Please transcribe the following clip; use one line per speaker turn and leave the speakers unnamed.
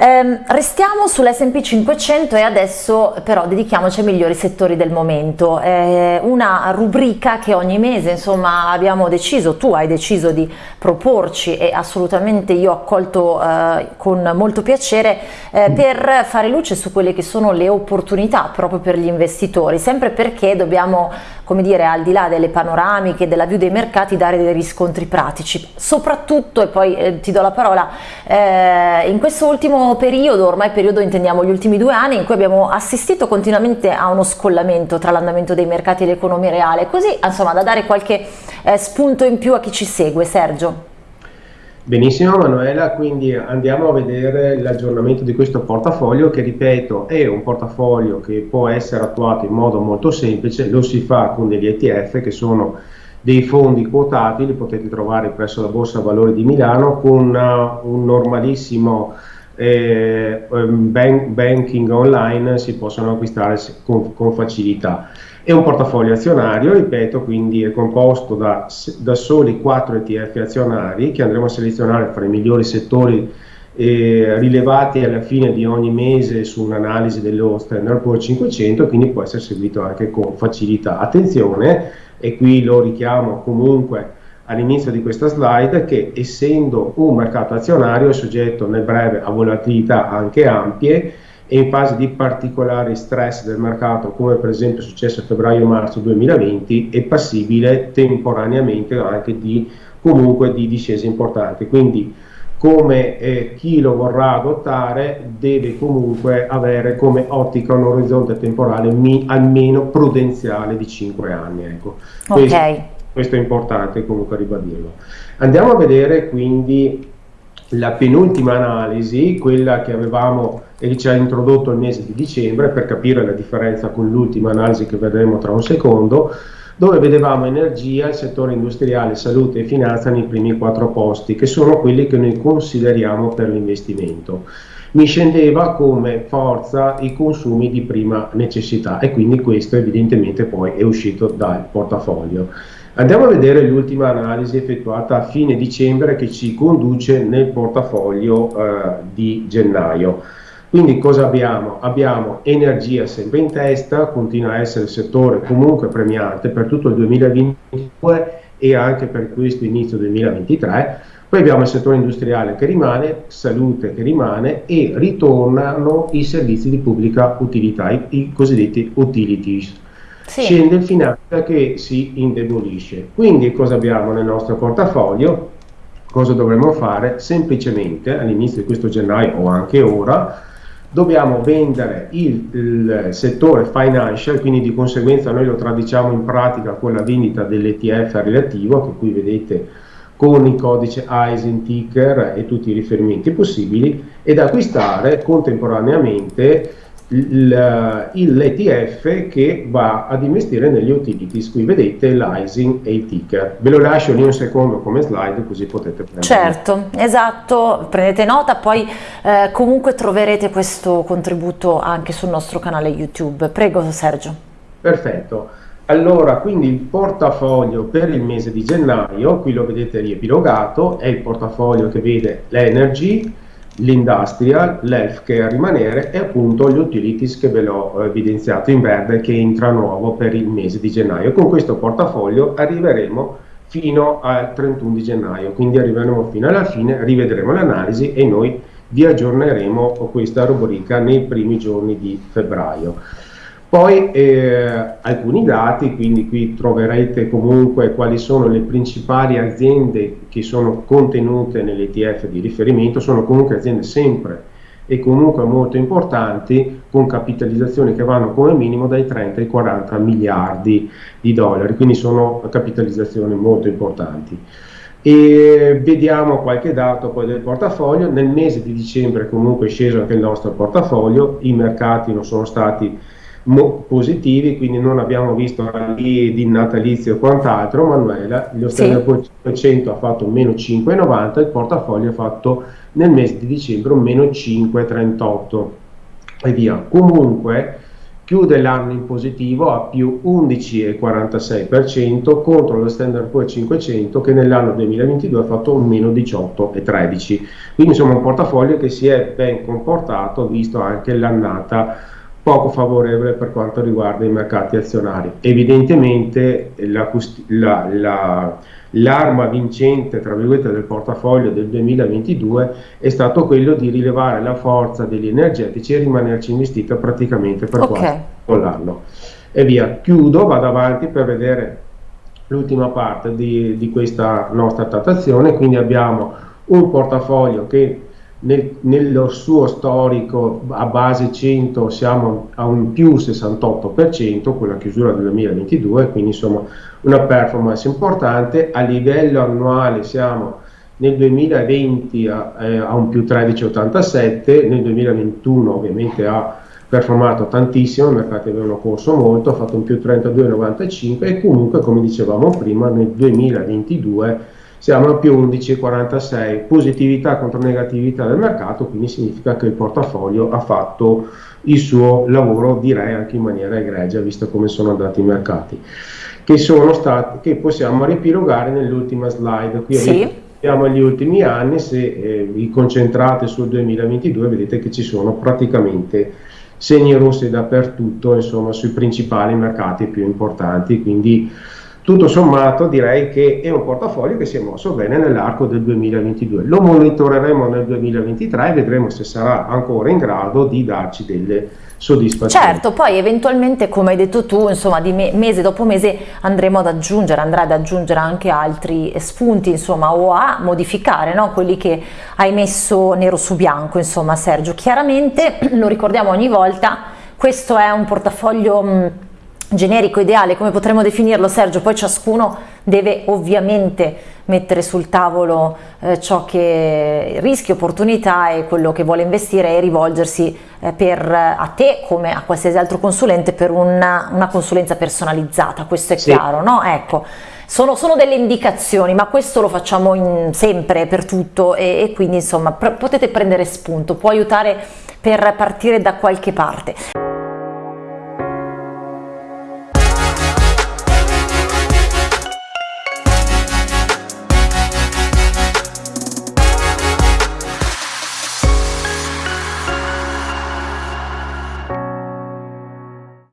Eh, restiamo sull'S&P 500 e adesso però dedichiamoci ai migliori settori del momento. Eh, una rubrica che ogni mese insomma abbiamo deciso, tu hai deciso di proporci e assolutamente io ho accolto eh, con molto piacere eh, per fare luce su quelle che sono le opportunità proprio per gli investitori, sempre perché dobbiamo come dire al di là delle panoramiche, della view dei mercati dare dei riscontri pratici, soprattutto e poi eh, ti do la parola, eh, in questo ultimo periodo, ormai periodo intendiamo gli ultimi due anni, in cui abbiamo assistito continuamente a uno scollamento tra l'andamento dei mercati e l'economia reale, così insomma da dare qualche eh, spunto in più a chi ci segue. Sergio.
Benissimo Manuela, quindi andiamo a vedere l'aggiornamento di questo portafoglio che ripeto è un portafoglio che può essere attuato in modo molto semplice, lo si fa con degli ETF che sono dei fondi quotati, li potete trovare presso la Borsa Valori di Milano con uh, un normalissimo eh, ehm, bank, banking online si possono acquistare con, con, facilità. È un portafoglio azionario, ripeto, quindi è composto da, da soli 4 ETF azionari che andremo a selezionare fra i migliori settori eh, rilevati alla fine di ogni mese su un'analisi dello Standard Poor's 500, quindi può essere seguito anche con facilità. Attenzione, e qui lo richiamo comunque all'inizio di questa slide che essendo un mercato azionario è soggetto nel breve a volatilità anche ampie e in fase di particolare stress del mercato come per esempio è successo a febbraio-marzo 2020 è passibile temporaneamente anche di comunque di discese importanti quindi come eh, chi lo vorrà adottare deve comunque avere come ottica un orizzonte temporale mi, almeno prudenziale di 5 anni ecco.
ok
questo è importante comunque ribadirlo. Andiamo a vedere quindi la penultima analisi, quella che avevamo e ci ha introdotto il mese di dicembre per capire la differenza con l'ultima analisi che vedremo tra un secondo, dove vedevamo energia, il settore industriale, salute e finanza nei primi quattro posti, che sono quelli che noi consideriamo per l'investimento. Mi scendeva come forza i consumi di prima necessità e quindi questo evidentemente poi è uscito dal portafoglio. Andiamo a vedere l'ultima analisi effettuata a fine dicembre che ci conduce nel portafoglio eh, di gennaio. Quindi cosa abbiamo? Abbiamo energia sempre in testa, continua a essere il settore comunque premiante per tutto il 2022 e anche per questo inizio 2023. Poi abbiamo il settore industriale che rimane, salute che rimane e ritornano i servizi di pubblica utilità, i, i cosiddetti utilities sì. scende il finanza che si indebolisce. Quindi cosa abbiamo nel nostro portafoglio? Cosa dovremmo fare? Semplicemente all'inizio di questo gennaio o anche ora dobbiamo vendere il, il, settore financial, quindi di conseguenza noi lo traduciamo in pratica con la vendita dell'ETF relativo, che qui vedete con il codice ISIN, ticker e tutti i riferimenti possibili, ed acquistare contemporaneamente l'ETF che va ad investire negli utilities, qui vedete l'ISIN e il ticker. Ve lo lascio lì un secondo come slide così potete prendere.
Certo, esatto, prendete nota, poi eh, comunque troverete questo contributo anche sul nostro canale YouTube. Prego Sergio.
Perfetto. Allora, quindi il portafoglio per il mese di gennaio, qui lo vedete riepilogato, è il portafoglio che vede l'energy, l'industrial, l'healthcare a rimanere e appunto gli utilities che ve l'ho evidenziato in verde che entra nuovo per il mese di gennaio. Con questo portafoglio arriveremo fino al 31 di gennaio, quindi arriveremo fino alla fine, rivedremo l'analisi e noi vi aggiorneremo questa rubrica nei primi giorni di febbraio. Poi eh, alcuni dati, quindi qui troverete comunque quali sono le principali aziende che sono contenute nell'ETF di riferimento, sono comunque aziende sempre e comunque molto importanti con capitalizzazioni che vanno come minimo dai 30 ai 40 miliardi di dollari, quindi sono capitalizzazioni molto importanti. E vediamo qualche dato poi del portafoglio, nel mese di dicembre comunque è sceso anche il nostro portafoglio, i mercati non sono stati positivi, quindi non abbiamo visto lì di natalizio o quant'altro, Manuela, lo Standard sì. 500 ha fatto un meno 5,90, il portafoglio ha fatto nel mese di dicembre un meno 5,38 e via. Comunque chiude l'anno in positivo a più 11,46% contro lo Standard Poor's 500 che nell'anno 2022 ha fatto un meno 18,13%. Quindi insomma un portafoglio che si è ben comportato visto anche l'annata poco favorevole per quanto riguarda i mercati azionari. Evidentemente la, la, la l'arma vincente del portafoglio del 2022 è stato quello di rilevare la forza degli energetici e rimanerci investito praticamente per okay. quasi l'anno e via chiudo vado avanti per vedere l'ultima parte di, di questa nostra trattazione quindi abbiamo un portafoglio che nel, nello suo storico a base 100 siamo a un più 68% con la chiusura del 2022, quindi insomma una performance importante. A livello annuale siamo nel 2020 a, eh, a un più 13,87, nel 2021 ovviamente ha performato tantissimo, i mercati avevano corso molto, ha fatto un più 32,95 e comunque come dicevamo prima nel 2022 siamo a più 11,46, positività contro negatività del mercato, quindi significa che il portafoglio ha fatto il suo lavoro direi anche in maniera egregia, visto come sono andati i mercati, che, sono stati, che possiamo ripilogare nell'ultima slide. Qui sì. Abbiamo gli ultimi anni, se eh, vi concentrate sul 2022 vedete che ci sono praticamente segni rossi dappertutto, insomma sui principali mercati più importanti, quindi tutto sommato direi che è un portafoglio che si è mosso bene nell'arco del 2022. Lo monitoreremo nel 2023 e vedremo se sarà ancora in grado di darci delle soddisfazioni.
Certo, poi eventualmente come hai detto tu, insomma di me mese dopo mese andremo ad aggiungere, andrà ad aggiungere anche altri spunti, insomma, o a modificare no? quelli che hai messo nero su bianco, insomma Sergio. Chiaramente, lo ricordiamo ogni volta, questo è un portafoglio... Mh, generico ideale, come potremmo definirlo Sergio, poi ciascuno deve ovviamente mettere sul tavolo eh, ciò che rischia, opportunità e quello che vuole investire e rivolgersi eh, per, a te come a qualsiasi altro consulente per una, una consulenza personalizzata, questo è sì. chiaro, no? Ecco. Sono, sono, delle indicazioni, ma questo lo facciamo in, sempre per tutto e, e quindi insomma potete prendere spunto, può aiutare per partire da qualche parte.